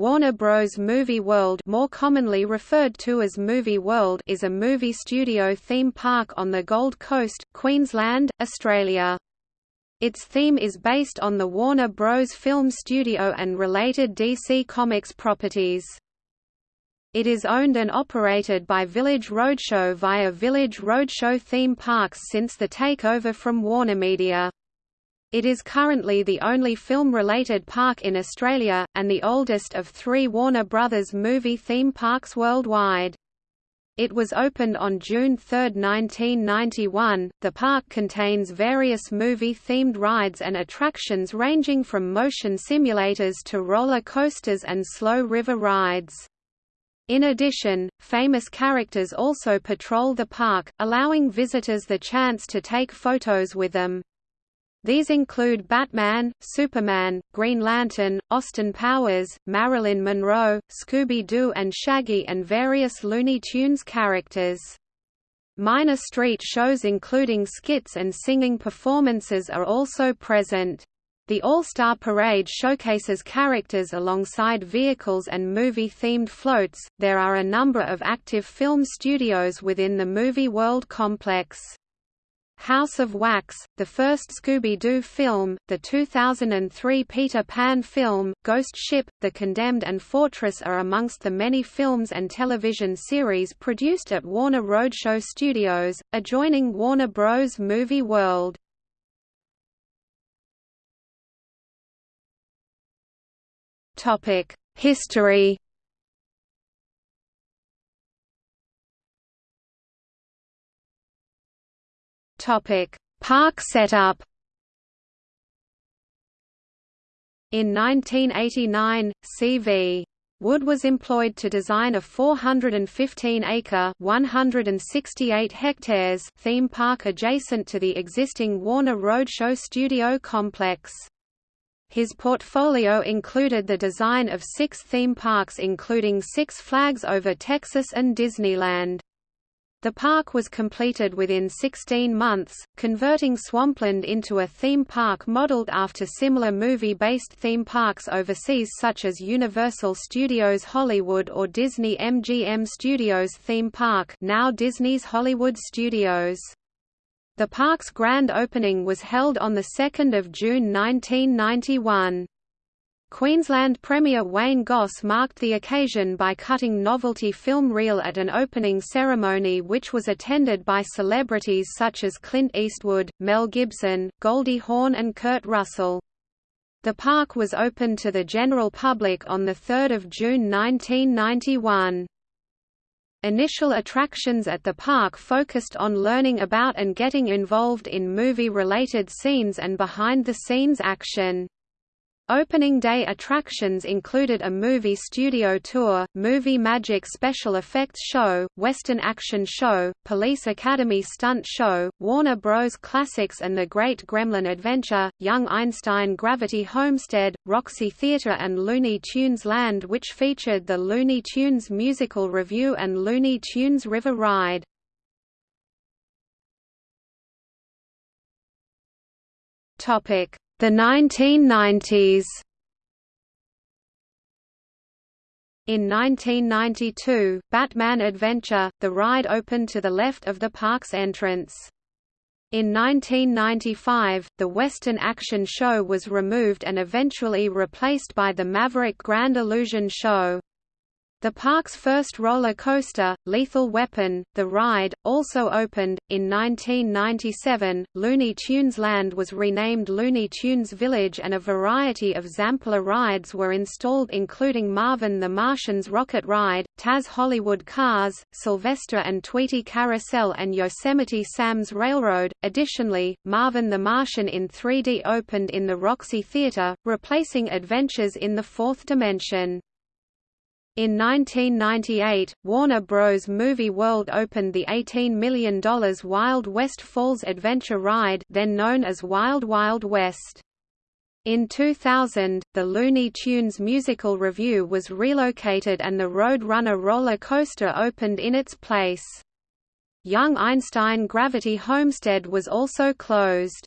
Warner Bros. Movie World more commonly referred to as Movie World is a movie studio theme park on the Gold Coast, Queensland, Australia. Its theme is based on the Warner Bros. film studio and related DC Comics properties. It is owned and operated by Village Roadshow via Village Roadshow theme parks since the takeover from WarnerMedia. It is currently the only film-related park in Australia, and the oldest of three Warner Brothers movie theme parks worldwide. It was opened on June 3, 1991. The park contains various movie themed rides and attractions ranging from motion simulators to roller coasters and slow river rides. In addition, famous characters also patrol the park, allowing visitors the chance to take photos with them. These include Batman, Superman, Green Lantern, Austin Powers, Marilyn Monroe, Scooby-Doo and Shaggy and various Looney Tunes characters. Minor street shows including skits and singing performances are also present. The All-Star Parade showcases characters alongside vehicles and movie-themed floats. There are a number of active film studios within the Movie World complex. House of Wax, the first Scooby-Doo film, the 2003 Peter Pan film, Ghost Ship, The Condemned and Fortress are amongst the many films and television series produced at Warner Roadshow Studios, adjoining Warner Bros. Movie World. History Topic: Park setup. In 1989, C.V. Wood was employed to design a 415-acre (168 hectares) theme park adjacent to the existing Warner Roadshow Studio complex. His portfolio included the design of six theme parks including Six Flags Over Texas and Disneyland. The park was completed within 16 months, converting Swampland into a theme park modeled after similar movie-based theme parks overseas such as Universal Studios Hollywood or Disney MGM Studios theme park now Disney's Hollywood Studios. The park's grand opening was held on 2 June 1991. Queensland Premier Wayne Goss marked the occasion by cutting novelty film reel at an opening ceremony which was attended by celebrities such as Clint Eastwood, Mel Gibson, Goldie Hawn and Kurt Russell. The park was opened to the general public on 3 June 1991. Initial attractions at the park focused on learning about and getting involved in movie-related scenes and behind-the-scenes action. Opening day attractions included a movie studio tour, movie magic special effects show, western action show, police academy stunt show, Warner Bros. Classics and the Great Gremlin Adventure, Young Einstein Gravity Homestead, Roxy Theatre and Looney Tunes Land which featured the Looney Tunes musical review and Looney Tunes River Ride. Topic the 1990s In 1992, Batman Adventure, the ride opened to the left of the park's entrance. In 1995, the Western Action Show was removed and eventually replaced by the Maverick Grand Illusion Show. The park's first roller coaster, Lethal Weapon, The Ride, also opened. In 1997, Looney Tunes Land was renamed Looney Tunes Village and a variety of Zamperla rides were installed including Marvin the Martian's Rocket Ride, Taz Hollywood Cars, Sylvester and Tweety Carousel and Yosemite Sam's Railroad. Additionally, Marvin the Martian in 3D opened in the Roxy Theater, replacing Adventures in the Fourth Dimension. In 1998, Warner Bros. Movie World opened the $18 million Wild West Falls Adventure Ride then known as Wild Wild West. In 2000, the Looney Tunes musical review was relocated and the Roadrunner roller coaster opened in its place. Young Einstein Gravity Homestead was also closed.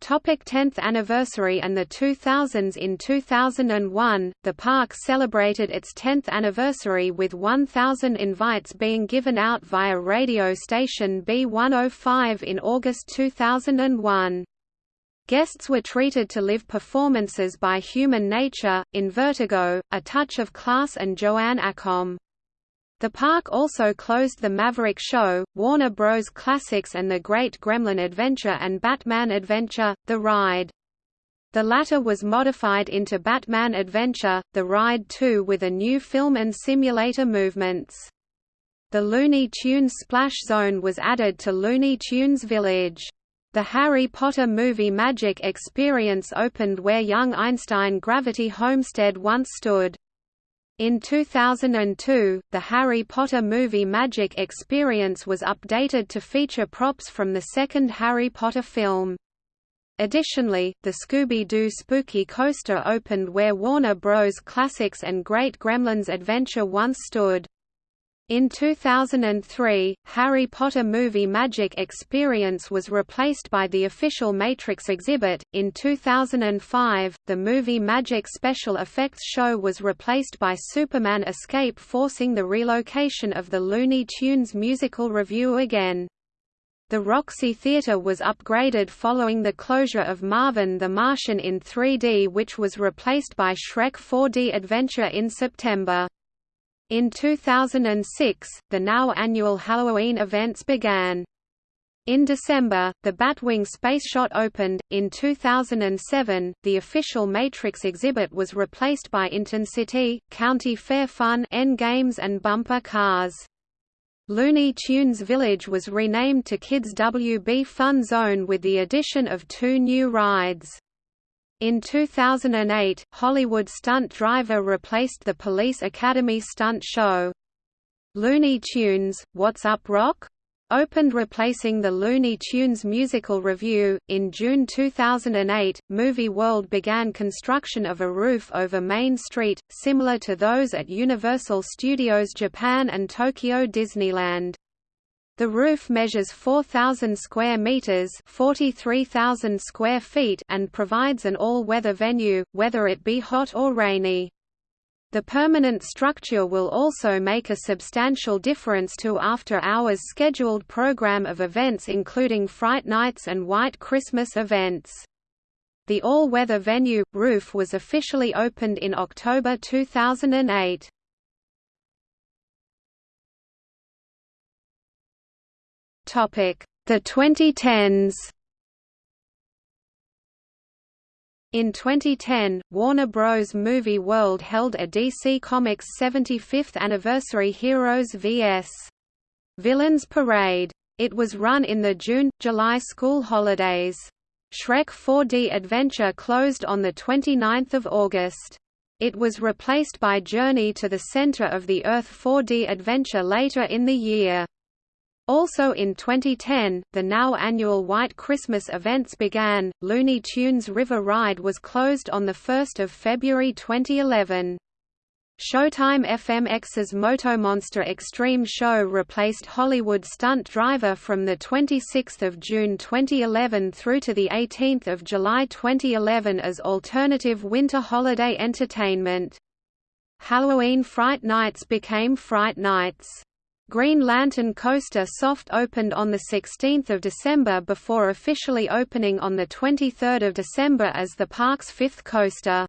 Topic 10th anniversary and the 2000s In 2001, the park celebrated its 10th anniversary with 1,000 invites being given out via radio station B105 in August 2001. Guests were treated to live performances by Human Nature, Invertigo, A Touch of Class and Joanne Accom. The park also closed the Maverick Show, Warner Bros. Classics and The Great Gremlin Adventure and Batman Adventure, The Ride. The latter was modified into Batman Adventure, The Ride 2 with a new film and simulator movements. The Looney Tunes Splash Zone was added to Looney Tunes Village. The Harry Potter movie Magic Experience opened where young Einstein Gravity Homestead once stood. In 2002, the Harry Potter movie Magic Experience was updated to feature props from the second Harry Potter film. Additionally, the Scooby-Doo Spooky Coaster opened where Warner Bros. Classics and Great Gremlins Adventure once stood. In 2003, Harry Potter movie Magic Experience was replaced by the official Matrix exhibit. In 2005, the movie Magic Special Effects Show was replaced by Superman Escape, forcing the relocation of the Looney Tunes musical revue again. The Roxy Theatre was upgraded following the closure of Marvin the Martian in 3D, which was replaced by Shrek 4D Adventure in September. In 2006, the now annual Halloween events began. In December, the Batwing Spaceshot opened. In 2007, the official Matrix exhibit was replaced by City, County Fair Fun, N-Games and Bumper Cars. Looney Tunes Village was renamed to Kids WB Fun Zone with the addition of two new rides. In 2008, Hollywood Stunt Driver replaced the Police Academy stunt show. Looney Tunes, What's Up Rock? opened replacing the Looney Tunes musical review. In June 2008, Movie World began construction of a roof over Main Street, similar to those at Universal Studios Japan and Tokyo Disneyland. The roof measures 4,000 square meters, 43,000 square feet, and provides an all-weather venue, whether it be hot or rainy. The permanent structure will also make a substantial difference to after-hours scheduled program of events including Fright Nights and White Christmas events. The all-weather venue, roof was officially opened in October 2008. The 2010s. In 2010, Warner Bros. Movie World held a DC Comics 75th anniversary Heroes vs. Villains Parade. It was run in the June-July school holidays. Shrek 4D Adventure closed on 29 August. It was replaced by Journey to the Center of the Earth 4D Adventure later in the year. Also in 2010, the now annual White Christmas events began. Looney Tunes River Ride was closed on 1 February 2011. Showtime FMX's Motomonster Extreme show replaced Hollywood Stunt Driver from 26 June 2011 through to 18 July 2011 as alternative winter holiday entertainment. Halloween Fright Nights became Fright Nights. Green Lantern Coaster soft opened on 16 December before officially opening on 23 December as the park's fifth coaster.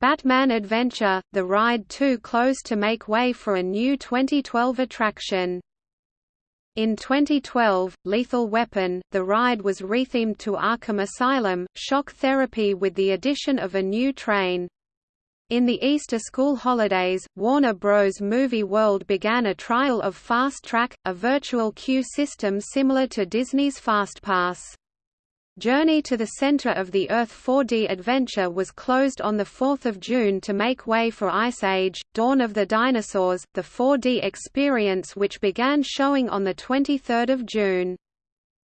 Batman Adventure, the ride 2 closed to make way for a new 2012 attraction. In 2012, Lethal Weapon, the ride was rethemed to Arkham Asylum, Shock Therapy with the addition of a new train. In the Easter school holidays, Warner Bros. Movie World began a trial of Fast Track, a virtual queue system similar to Disney's FastPass. Journey to the Center of the Earth 4D Adventure was closed on 4 June to make way for Ice Age, Dawn of the Dinosaurs, the 4D experience which began showing on 23 June.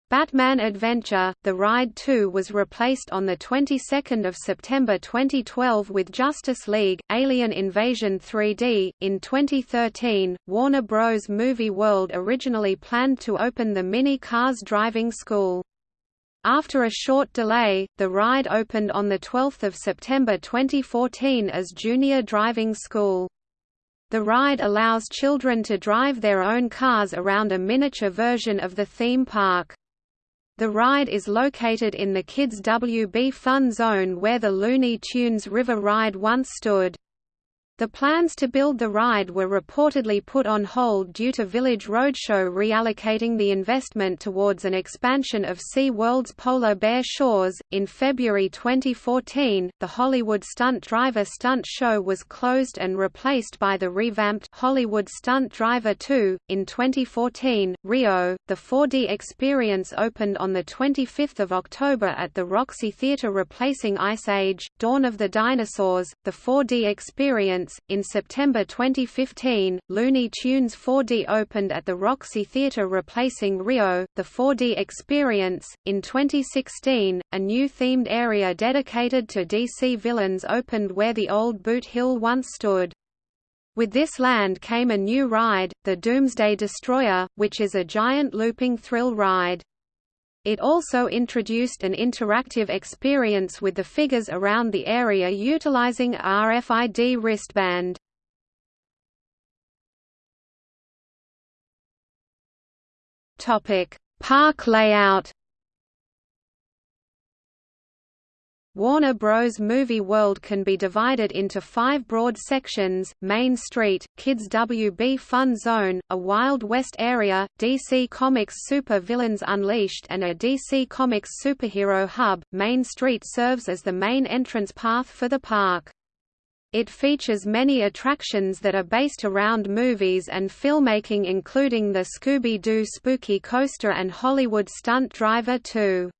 Batman Adventure: The Ride 2 was replaced on the 22nd of September 2012 with Justice League: Alien Invasion 3D. In 2013, Warner Bros. Movie World originally planned to open the Mini Cars Driving School. After a short delay, the ride opened on 12 September 2014 as Junior Driving School. The ride allows children to drive their own cars around a miniature version of the theme park. The ride is located in the Kids WB Fun Zone where the Looney Tunes River Ride once stood. The plans to build the ride were reportedly put on hold due to Village Roadshow reallocating the investment towards an expansion of Sea World's Polar Bear Shores. In February 2014, the Hollywood Stunt Driver Stunt Show was closed and replaced by the revamped Hollywood Stunt Driver 2. In 2014, Rio, the 4D experience opened on 25 October at the Roxy Theatre replacing Ice Age, Dawn of the Dinosaurs, the 4D experience in September 2015, Looney Tunes 4D opened at the Roxy Theatre replacing Rio, the 4D Experience. In 2016, a new themed area dedicated to DC villains opened where the old Boot Hill once stood. With this land came a new ride, the Doomsday Destroyer, which is a giant looping thrill ride. It also introduced an interactive experience with the figures around the area utilizing RFID wristband. Park layout Warner Bros. Movie World can be divided into five broad sections, Main Street, Kids WB Fun Zone, a Wild West area, DC Comics Super Villains Unleashed and a DC Comics Superhero Hub. Main Street serves as the main entrance path for the park. It features many attractions that are based around movies and filmmaking including the Scooby-Doo Spooky Coaster and Hollywood Stunt Driver 2.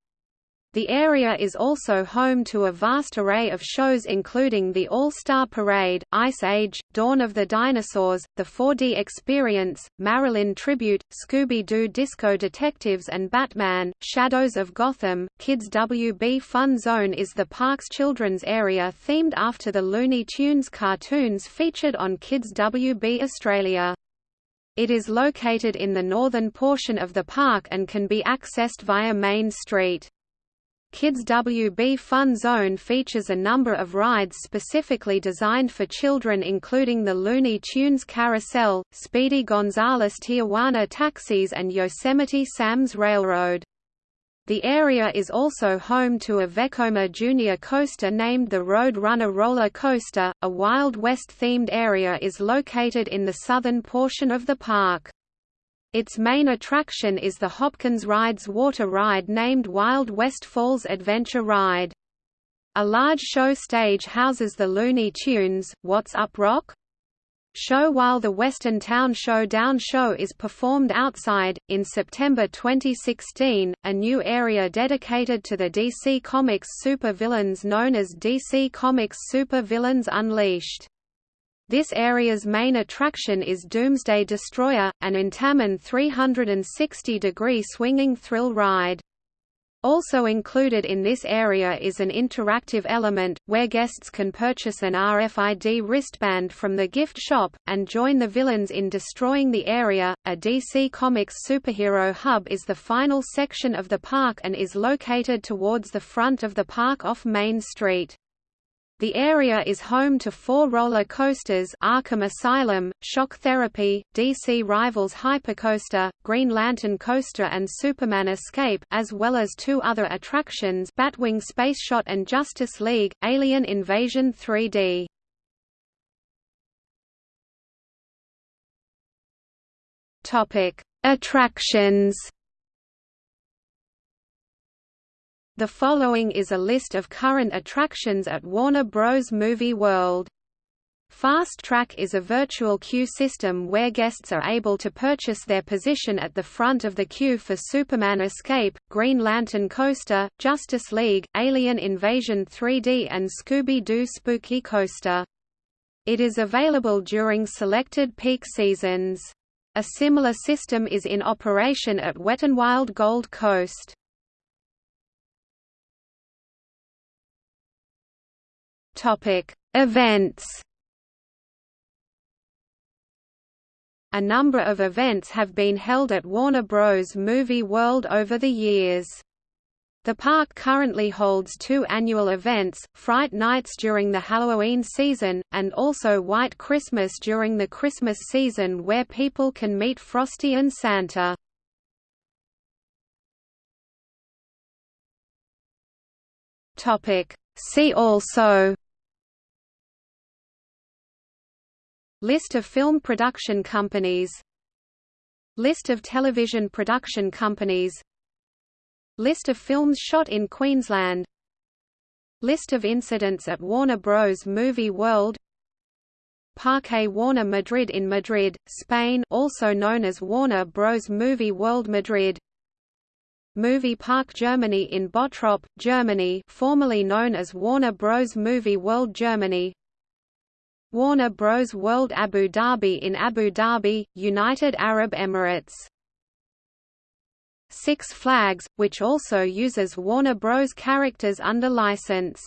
The area is also home to a vast array of shows including the All-Star Parade, Ice Age, Dawn of the Dinosaurs, the 4D Experience, Marilyn Tribute, Scooby-Doo Disco Detectives and Batman, Shadows of Gotham. Kids WB Fun Zone is the park's children's area themed after the Looney Tunes cartoons featured on Kids WB Australia. It is located in the northern portion of the park and can be accessed via Main Street. Kids WB Fun Zone features a number of rides specifically designed for children including the Looney Tunes Carousel, Speedy Gonzales Tijuana Taxis and Yosemite Sam's Railroad. The area is also home to a Vekoma Junior coaster named the Road Runner Roller Coaster. A Wild West themed area is located in the southern portion of the park. Its main attraction is the Hopkins Rides water ride named Wild West Falls Adventure Ride. A large show stage houses the Looney Tunes, What's Up Rock? show while the Western Town Showdown show is performed outside. In September 2016, a new area dedicated to the DC Comics supervillains known as DC Comics Super Villains Unleashed. This area's main attraction is Doomsday Destroyer, an Intamin 360-degree swinging thrill ride. Also included in this area is an interactive element, where guests can purchase an RFID wristband from the gift shop, and join the villains in destroying the area. A DC Comics superhero hub is the final section of the park and is located towards the front of the park off Main Street. The area is home to four roller coasters Arkham Asylum, Shock Therapy, DC Rivals Hypercoaster, Green Lantern Coaster and Superman Escape as well as two other attractions Batwing Space Shot and Justice League, Alien Invasion 3D. Attractions The following is a list of current attractions at Warner Bros. Movie World. Fast Track is a virtual queue system where guests are able to purchase their position at the front of the queue for Superman Escape, Green Lantern Coaster, Justice League, Alien Invasion 3D and Scooby-Doo Spooky Coaster. It is available during selected peak seasons. A similar system is in operation at Wet n Wild Gold Coast. Topic: Events. A number of events have been held at Warner Bros. Movie World over the years. The park currently holds two annual events, Fright Nights during the Halloween season, and also White Christmas during the Christmas season where people can meet Frosty and Santa. See also List of film production companies List of television production companies List of films shot in Queensland List of incidents at Warner Bros. Movie World Parque Warner Madrid in Madrid, Spain also known as Warner Bros. Movie World Madrid Movie Park Germany in Bottrop, Germany formerly known as Warner Bros. Movie World Germany Warner Bros. World Abu Dhabi in Abu Dhabi, United Arab Emirates Six Flags, which also uses Warner Bros. characters under license.